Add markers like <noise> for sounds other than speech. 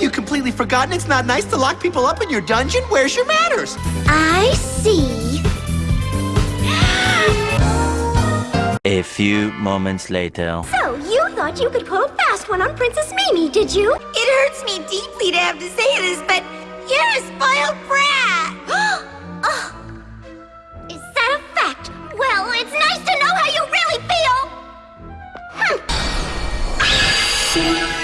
Have you completely forgotten it's not nice to lock people up in your dungeon? Where's your manners? I see. A few moments later. So, you thought you could pull a fast one on Princess Mimi, did you? It hurts me deeply to have to say this, but you're a spoiled brat! <gasps> oh. Is that a fact? Well, it's nice to know how you really feel! Hm.